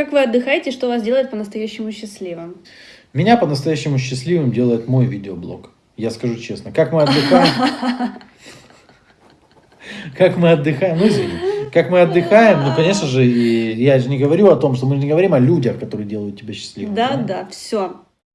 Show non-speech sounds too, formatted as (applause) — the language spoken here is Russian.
Как вы отдыхаете, что вас делает по-настоящему счастливым? Меня по-настоящему счастливым делает мой видеоблог. Я скажу честно. Как мы отдыхаем... (laughs) Как мы отдыхаем, ну извини, как мы отдыхаем, ну конечно же, и я же не говорю о том, что мы не говорим о людях, которые делают тебя счастливым. Да, да, все.